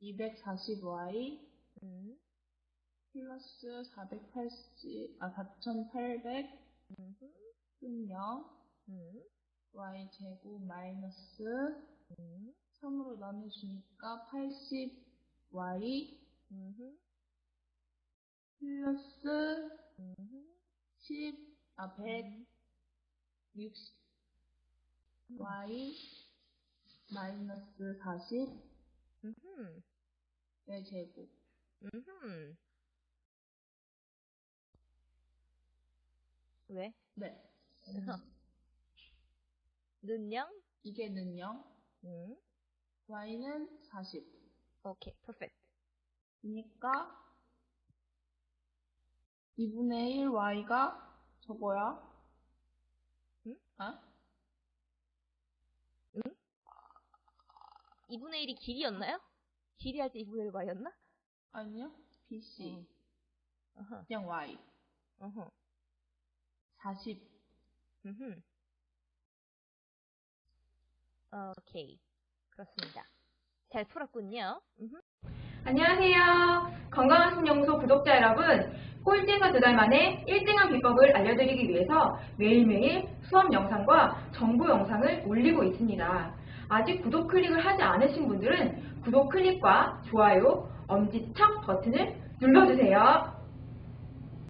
240y 음, 플러스 480, 아, 4800 음흠, 분명 음, y 제곱 마이너스 음, 3으로 나눠주니까 80y 음흠, 플러스 음흠, 10, 아, 160 y 마이너스 40 음흠, 의 제곱. 음흠. 왜? 네. 는영? 이게 는요. 음, y는 40. 오케이, perfect. 그러니까 2분의 1 y가 저거야. 응? 아? 2분의 1이 길이였나요? 길이 할 때 2분의 1 y였나? 아니요. bc. 어. 어허, 그냥 y. 어허, 40. 음흠. 오케이, 그렇습니다. 잘 풀었군요. 음흠. 안녕하세요. 건강한 신연구소 구독자 여러분. 꼴찌에서 두 달 만에 1등한 비법을 알려드리기 위해서 매일매일 수업 영상과 정보 영상을 올리고 있습니다. 아직 구독 클릭을 하지 않으신 분들은 구독 클릭과 좋아요, 엄지척 버튼을 눌러주세요.